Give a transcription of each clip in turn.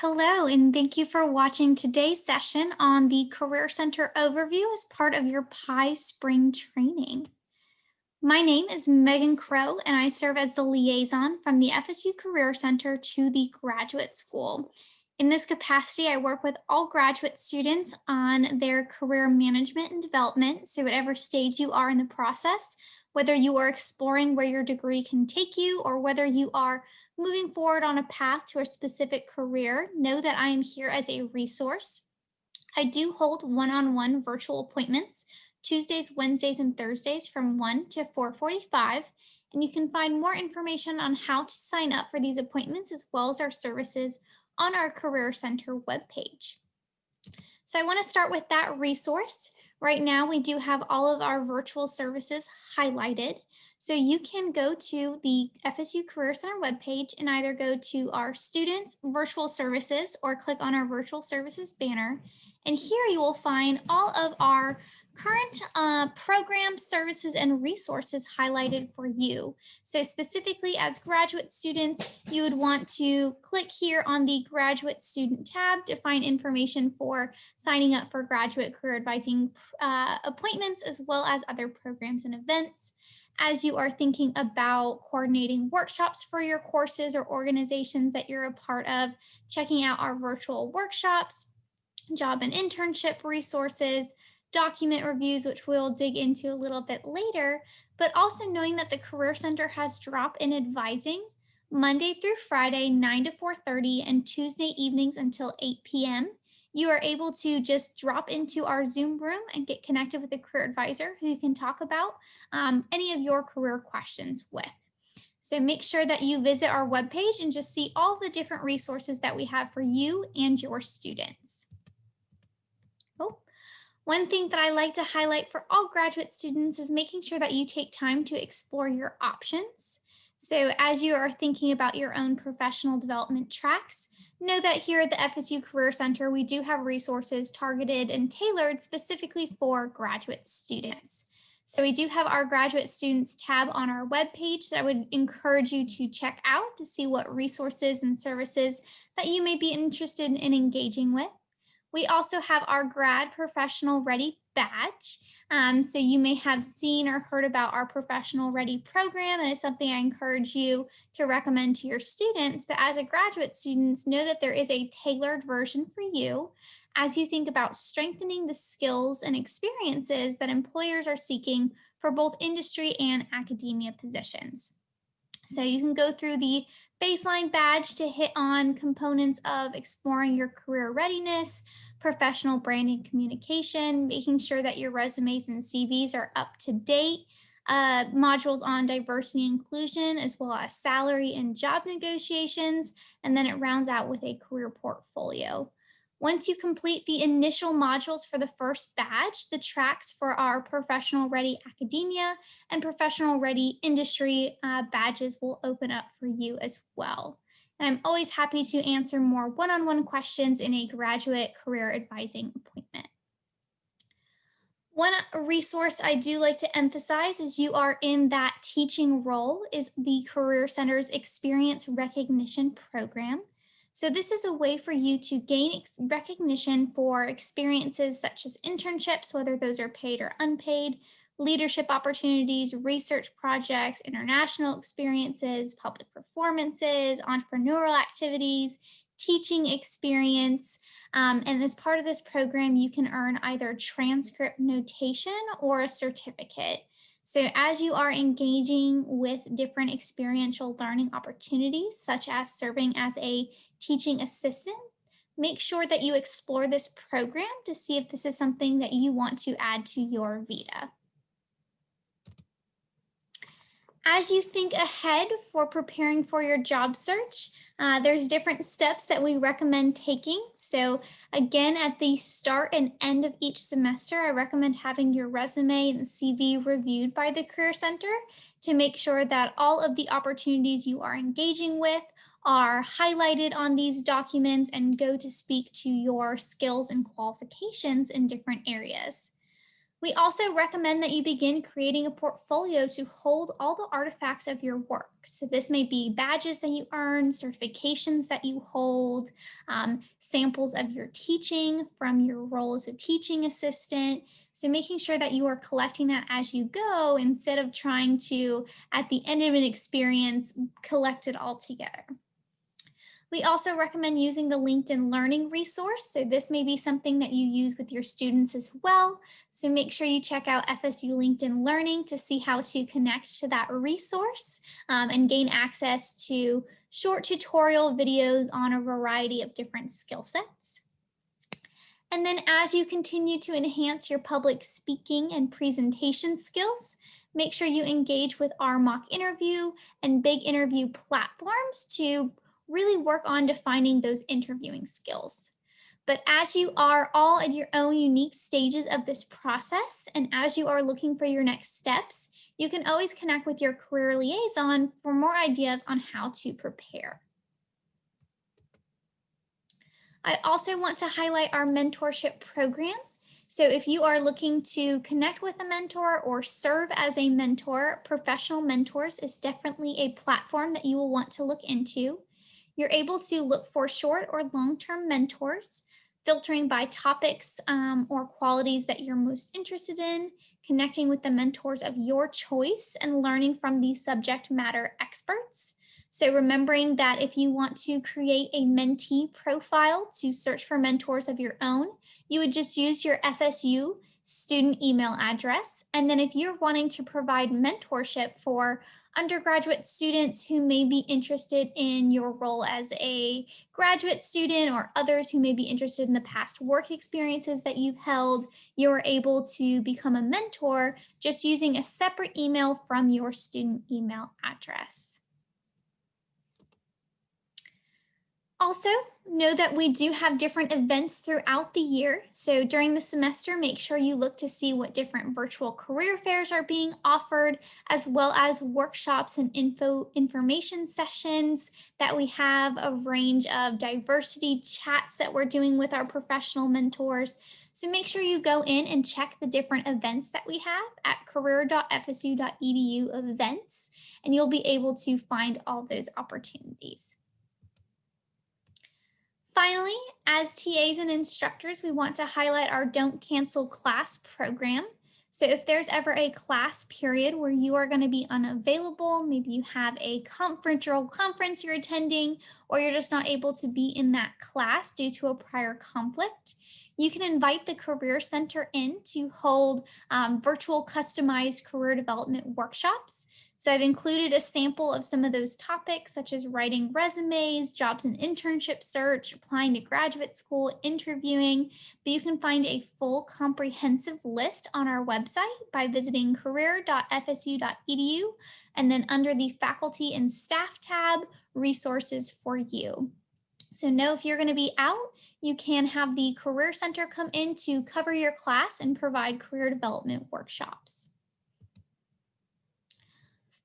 Hello, and thank you for watching today's session on the Career Center overview as part of your PIE Spring Training. My name is Megan Crow, and I serve as the liaison from the FSU Career Center to the graduate school. In this capacity, I work with all graduate students on their career management and development. So whatever stage you are in the process, whether you are exploring where your degree can take you or whether you are moving forward on a path to a specific career, know that I am here as a resource. I do hold one-on-one -on -one virtual appointments Tuesdays, Wednesdays, and Thursdays from 1 to 445. And you can find more information on how to sign up for these appointments as well as our services on our Career Center webpage. So I want to start with that resource. Right now, we do have all of our virtual services highlighted. So you can go to the FSU Career Center webpage and either go to our students virtual services or click on our virtual services banner. And here you will find all of our current uh, programs, services, and resources highlighted for you. So specifically as graduate students, you would want to click here on the graduate student tab to find information for signing up for graduate career advising uh, appointments, as well as other programs and events. As you are thinking about coordinating workshops for your courses or organizations that you're a part of, checking out our virtual workshops, job and internship resources, document reviews, which we'll dig into a little bit later, but also knowing that the Career Center has drop-in advising Monday through Friday, 9 to 4.30 and Tuesday evenings until 8 p.m. You are able to just drop into our Zoom room and get connected with a career advisor who you can talk about um, any of your career questions with. So make sure that you visit our webpage and just see all the different resources that we have for you and your students. One thing that I like to highlight for all graduate students is making sure that you take time to explore your options. So as you are thinking about your own professional development tracks, know that here at the FSU Career Center, we do have resources targeted and tailored specifically for graduate students. So we do have our graduate students tab on our webpage that I would encourage you to check out to see what resources and services that you may be interested in engaging with. We also have our grad professional ready badge. Um, so you may have seen or heard about our professional ready program and it's something I encourage you to recommend to your students. But as a graduate students, know that there is a tailored version for you as you think about strengthening the skills and experiences that employers are seeking for both industry and academia positions. So you can go through the baseline badge to hit on components of exploring your career readiness, professional branding communication, making sure that your resumes and CVs are up to date, uh, modules on diversity and inclusion, as well as salary and job negotiations, and then it rounds out with a career portfolio. Once you complete the initial modules for the first badge, the tracks for our professional ready academia and professional ready industry uh, badges will open up for you as well. And I'm always happy to answer more one-on-one -on -one questions in a graduate career advising appointment. One resource I do like to emphasize as you are in that teaching role is the Career Center's Experience Recognition Program. So this is a way for you to gain recognition for experiences such as internships, whether those are paid or unpaid, leadership opportunities, research projects, international experiences, public performances, entrepreneurial activities, teaching experience. Um, and as part of this program, you can earn either transcript notation or a certificate. So as you are engaging with different experiential learning opportunities, such as serving as a teaching assistant, make sure that you explore this program to see if this is something that you want to add to your VITA. As you think ahead for preparing for your job search, uh, there's different steps that we recommend taking. So again, at the start and end of each semester, I recommend having your resume and CV reviewed by the Career Center to make sure that all of the opportunities you are engaging with are highlighted on these documents and go to speak to your skills and qualifications in different areas. We also recommend that you begin creating a portfolio to hold all the artifacts of your work. So this may be badges that you earn, certifications that you hold, um, samples of your teaching from your role as a teaching assistant. So making sure that you are collecting that as you go instead of trying to, at the end of an experience, collect it all together. We also recommend using the LinkedIn Learning resource. So this may be something that you use with your students as well. So make sure you check out FSU LinkedIn Learning to see how to connect to that resource um, and gain access to short tutorial videos on a variety of different skill sets. And then as you continue to enhance your public speaking and presentation skills, make sure you engage with our mock interview and big interview platforms to really work on defining those interviewing skills. But as you are all at your own unique stages of this process, and as you are looking for your next steps, you can always connect with your career liaison for more ideas on how to prepare. I also want to highlight our mentorship program. So if you are looking to connect with a mentor or serve as a mentor, Professional Mentors is definitely a platform that you will want to look into. You're able to look for short or long-term mentors, filtering by topics um, or qualities that you're most interested in, connecting with the mentors of your choice and learning from the subject matter experts. So remembering that if you want to create a mentee profile to search for mentors of your own, you would just use your FSU student email address. And then if you're wanting to provide mentorship for undergraduate students who may be interested in your role as a graduate student or others who may be interested in the past work experiences that you've held, you're able to become a mentor just using a separate email from your student email address. Also, know that we do have different events throughout the year. So during the semester, make sure you look to see what different virtual career fairs are being offered, as well as workshops and info information sessions that we have a range of diversity chats that we're doing with our professional mentors. So make sure you go in and check the different events that we have at career.fsu.edu events, and you'll be able to find all those opportunities. Finally, as TAs and instructors, we want to highlight our Don't Cancel Class program. So if there's ever a class period where you are going to be unavailable, maybe you have a conference or a conference you're attending, or you're just not able to be in that class due to a prior conflict, you can invite the Career Center in to hold um, virtual customized career development workshops. So I've included a sample of some of those topics, such as writing resumes, jobs and internship search, applying to graduate school, interviewing, but you can find a full comprehensive list on our website by visiting career.fsu.edu and then under the faculty and staff tab, resources for you. So know if you're going to be out, you can have the Career Center come in to cover your class and provide career development workshops.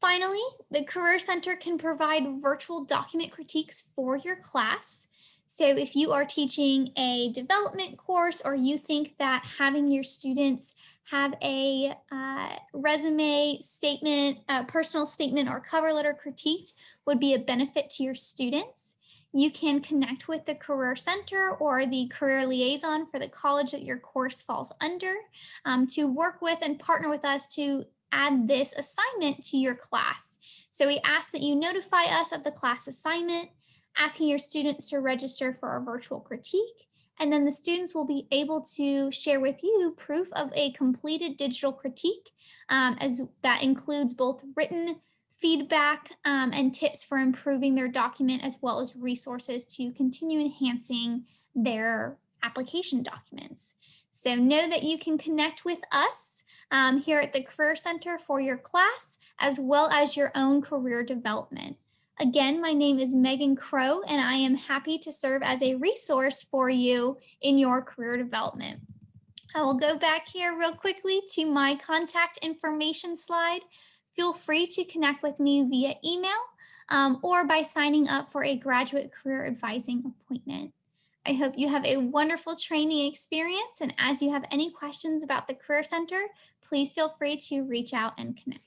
Finally, the Career Center can provide virtual document critiques for your class. So if you are teaching a development course or you think that having your students have a uh, resume statement, a personal statement or cover letter critiqued would be a benefit to your students, you can connect with the Career Center or the Career Liaison for the college that your course falls under um, to work with and partner with us to add this assignment to your class. So we ask that you notify us of the class assignment, asking your students to register for a virtual critique, and then the students will be able to share with you proof of a completed digital critique um, as that includes both written feedback um, and tips for improving their document as well as resources to continue enhancing their application documents. So know that you can connect with us um, here at the Career Center for your class, as well as your own career development. Again, my name is Megan Crow, and I am happy to serve as a resource for you in your career development. I will go back here real quickly to my contact information slide. Feel free to connect with me via email um, or by signing up for a graduate career advising appointment. I hope you have a wonderful training experience. And as you have any questions about the Career Center, please feel free to reach out and connect.